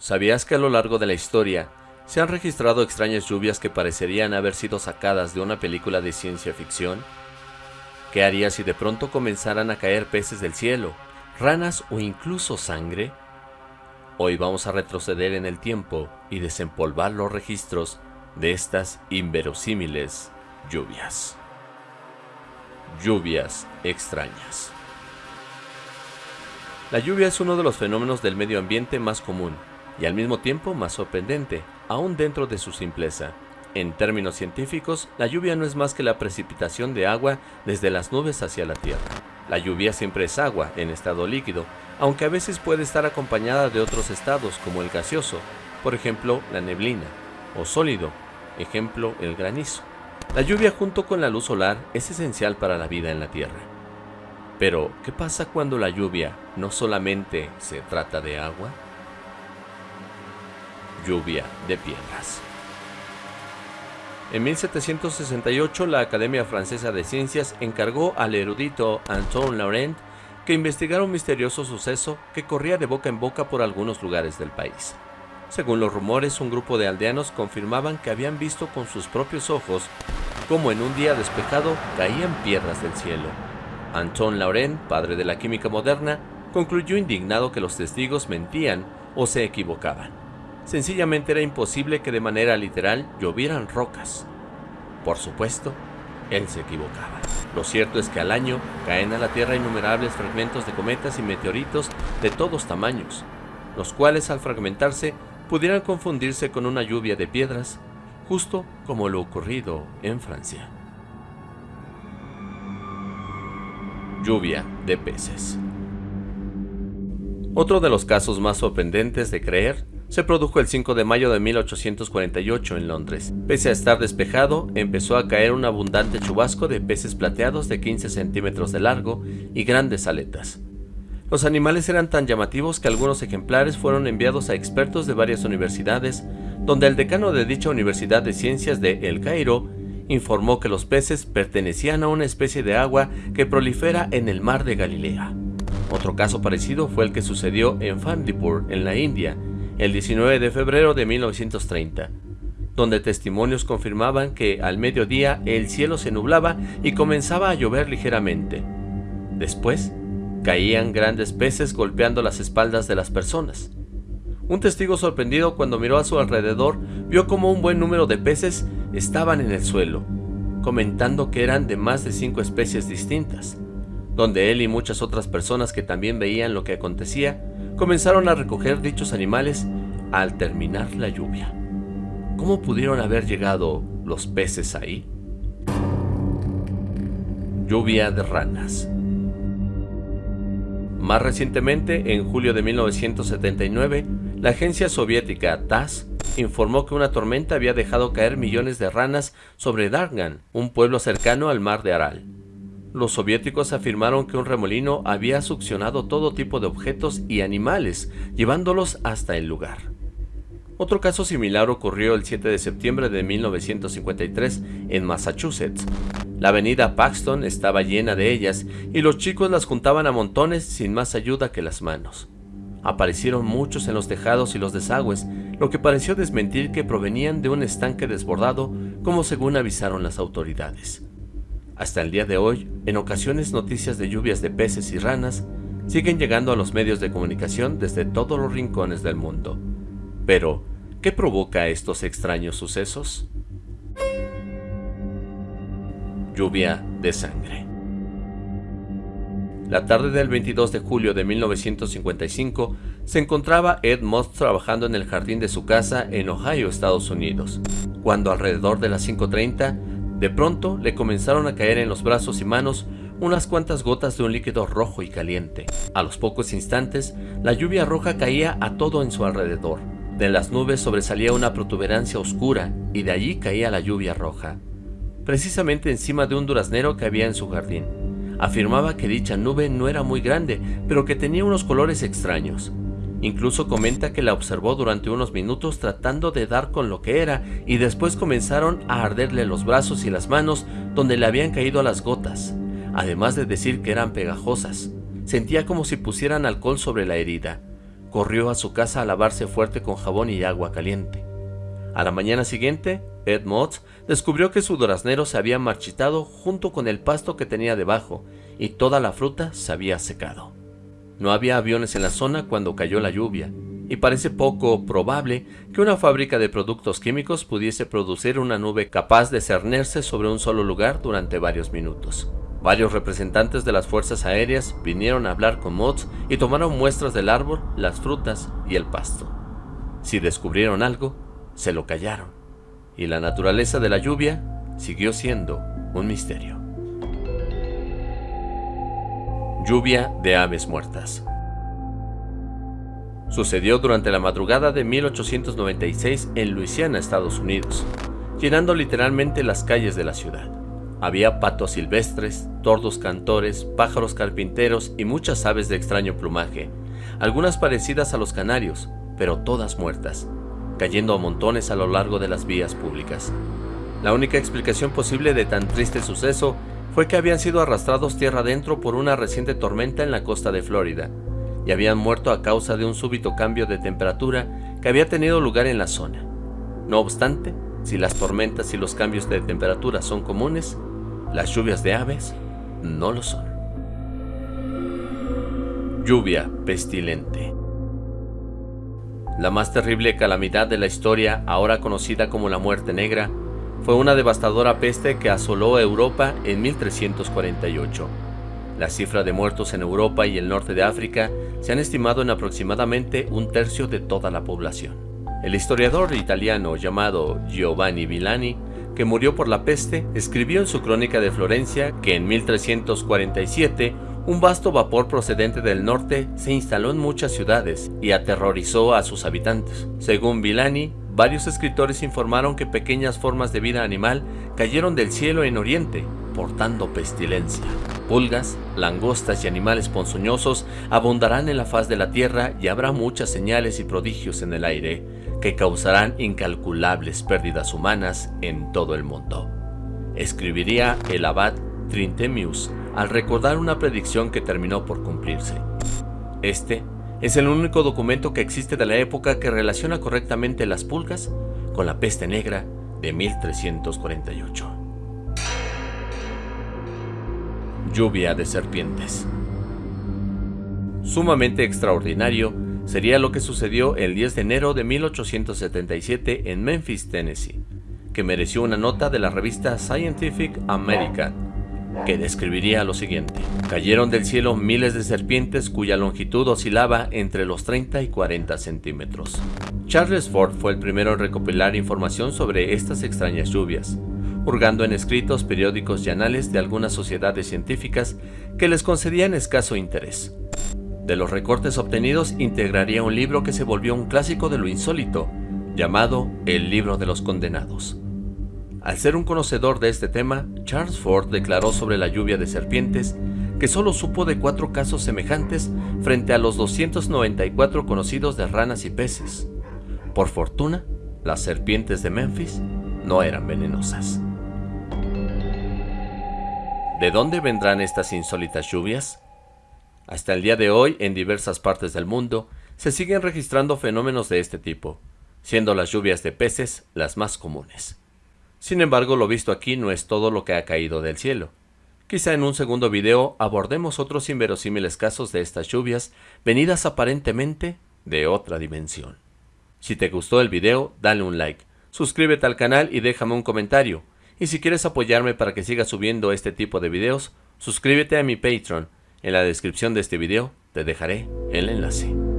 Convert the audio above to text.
¿Sabías que a lo largo de la historia se han registrado extrañas lluvias que parecerían haber sido sacadas de una película de ciencia ficción? ¿Qué harías si de pronto comenzaran a caer peces del cielo, ranas o incluso sangre? Hoy vamos a retroceder en el tiempo y desempolvar los registros de estas inverosímiles lluvias. Lluvias extrañas. La lluvia es uno de los fenómenos del medio ambiente más común y al mismo tiempo más sorprendente, aún dentro de su simpleza. En términos científicos, la lluvia no es más que la precipitación de agua desde las nubes hacia la Tierra. La lluvia siempre es agua en estado líquido, aunque a veces puede estar acompañada de otros estados como el gaseoso, por ejemplo la neblina, o sólido, ejemplo el granizo. La lluvia junto con la luz solar es esencial para la vida en la Tierra. Pero, ¿qué pasa cuando la lluvia no solamente se trata de agua? Lluvia de piedras. En 1768 la Academia Francesa de Ciencias encargó al erudito Antoine Laurent que investigara un misterioso suceso que corría de boca en boca por algunos lugares del país. Según los rumores, un grupo de aldeanos confirmaban que habían visto con sus propios ojos cómo en un día despejado caían piedras del cielo. Antoine Laurent, padre de la química moderna, concluyó indignado que los testigos mentían o se equivocaban. Sencillamente era imposible que de manera literal llovieran rocas. Por supuesto, él se equivocaba. Lo cierto es que al año caen a la Tierra innumerables fragmentos de cometas y meteoritos de todos tamaños, los cuales al fragmentarse pudieran confundirse con una lluvia de piedras, justo como lo ocurrido en Francia. Lluvia de peces. Otro de los casos más sorprendentes de creer se produjo el 5 de mayo de 1848 en Londres. Pese a estar despejado, empezó a caer un abundante chubasco de peces plateados de 15 centímetros de largo y grandes aletas. Los animales eran tan llamativos que algunos ejemplares fueron enviados a expertos de varias universidades, donde el decano de dicha Universidad de Ciencias de El Cairo informó que los peces pertenecían a una especie de agua que prolifera en el mar de Galilea. Otro caso parecido fue el que sucedió en Fandipur, en la India, el 19 de febrero de 1930, donde testimonios confirmaban que al mediodía el cielo se nublaba y comenzaba a llover ligeramente. Después, caían grandes peces golpeando las espaldas de las personas. Un testigo sorprendido cuando miró a su alrededor vio como un buen número de peces estaban en el suelo, comentando que eran de más de cinco especies distintas, donde él y muchas otras personas que también veían lo que acontecía comenzaron a recoger dichos animales al terminar la lluvia. ¿Cómo pudieron haber llegado los peces ahí? Lluvia de ranas. Más recientemente, en julio de 1979, la agencia soviética TASS informó que una tormenta había dejado caer millones de ranas sobre Dargan, un pueblo cercano al mar de Aral. Los soviéticos afirmaron que un remolino había succionado todo tipo de objetos y animales, llevándolos hasta el lugar. Otro caso similar ocurrió el 7 de septiembre de 1953 en Massachusetts. La avenida Paxton estaba llena de ellas y los chicos las juntaban a montones sin más ayuda que las manos. Aparecieron muchos en los tejados y los desagües, lo que pareció desmentir que provenían de un estanque desbordado, como según avisaron las autoridades. Hasta el día de hoy, en ocasiones noticias de lluvias de peces y ranas siguen llegando a los medios de comunicación desde todos los rincones del mundo. Pero, ¿qué provoca estos extraños sucesos? Lluvia de sangre. La tarde del 22 de julio de 1955 se encontraba Ed Moss trabajando en el jardín de su casa en Ohio, Estados Unidos, cuando alrededor de las 5.30 de pronto le comenzaron a caer en los brazos y manos unas cuantas gotas de un líquido rojo y caliente. A los pocos instantes, la lluvia roja caía a todo en su alrededor. De las nubes sobresalía una protuberancia oscura y de allí caía la lluvia roja. Precisamente encima de un duraznero que había en su jardín. Afirmaba que dicha nube no era muy grande, pero que tenía unos colores extraños. Incluso comenta que la observó durante unos minutos tratando de dar con lo que era y después comenzaron a arderle los brazos y las manos donde le habían caído las gotas, además de decir que eran pegajosas. Sentía como si pusieran alcohol sobre la herida. corrió a su casa a lavarse fuerte con jabón y agua caliente. A la mañana siguiente, Ed Motz descubrió que su duraznero se había marchitado junto con el pasto que tenía debajo y toda la fruta se había secado. No había aviones en la zona cuando cayó la lluvia, y parece poco probable que una fábrica de productos químicos pudiese producir una nube capaz de cernerse sobre un solo lugar durante varios minutos. Varios representantes de las fuerzas aéreas vinieron a hablar con Motz y tomaron muestras del árbol, las frutas y el pasto. Si descubrieron algo, se lo callaron, y la naturaleza de la lluvia siguió siendo un misterio. Lluvia de aves muertas Sucedió durante la madrugada de 1896 en Luisiana, Estados Unidos, llenando literalmente las calles de la ciudad. Había patos silvestres, tordos cantores, pájaros carpinteros y muchas aves de extraño plumaje, algunas parecidas a los canarios, pero todas muertas, cayendo a montones a lo largo de las vías públicas. La única explicación posible de tan triste suceso fue que habían sido arrastrados tierra adentro por una reciente tormenta en la costa de Florida, y habían muerto a causa de un súbito cambio de temperatura que había tenido lugar en la zona. No obstante, si las tormentas y los cambios de temperatura son comunes, las lluvias de aves no lo son. Lluvia pestilente. La más terrible calamidad de la historia, ahora conocida como la Muerte Negra, fue una devastadora peste que asoló Europa en 1348. La cifra de muertos en Europa y el norte de África se han estimado en aproximadamente un tercio de toda la población. El historiador italiano llamado Giovanni Villani, que murió por la peste, escribió en su crónica de Florencia que en 1347 un vasto vapor procedente del norte se instaló en muchas ciudades y aterrorizó a sus habitantes. Según Villani, varios escritores informaron que pequeñas formas de vida animal cayeron del cielo en Oriente, portando pestilencia. Pulgas, langostas y animales ponzoñosos abundarán en la faz de la tierra y habrá muchas señales y prodigios en el aire que causarán incalculables pérdidas humanas en todo el mundo. Escribiría el abad Trintemius al recordar una predicción que terminó por cumplirse. Este es el único documento que existe de la época que relaciona correctamente las pulgas con la peste negra de 1348. lluvia de serpientes. Sumamente extraordinario sería lo que sucedió el 10 de enero de 1877 en Memphis, Tennessee, que mereció una nota de la revista Scientific American, que describiría lo siguiente. Cayeron del cielo miles de serpientes cuya longitud oscilaba entre los 30 y 40 centímetros. Charles Ford fue el primero en recopilar información sobre estas extrañas lluvias, hurgando en escritos, periódicos y anales de algunas sociedades científicas que les concedían escaso interés. De los recortes obtenidos integraría un libro que se volvió un clásico de lo insólito, llamado El Libro de los Condenados. Al ser un conocedor de este tema, Charles Ford declaró sobre la lluvia de serpientes que solo supo de cuatro casos semejantes frente a los 294 conocidos de ranas y peces. Por fortuna, las serpientes de Memphis no eran venenosas. ¿De dónde vendrán estas insólitas lluvias? Hasta el día de hoy, en diversas partes del mundo, se siguen registrando fenómenos de este tipo, siendo las lluvias de peces las más comunes. Sin embargo, lo visto aquí no es todo lo que ha caído del cielo. Quizá en un segundo video abordemos otros inverosímiles casos de estas lluvias venidas aparentemente de otra dimensión. Si te gustó el video, dale un like, suscríbete al canal y déjame un comentario, y si quieres apoyarme para que siga subiendo este tipo de videos, suscríbete a mi Patreon. En la descripción de este video te dejaré el enlace.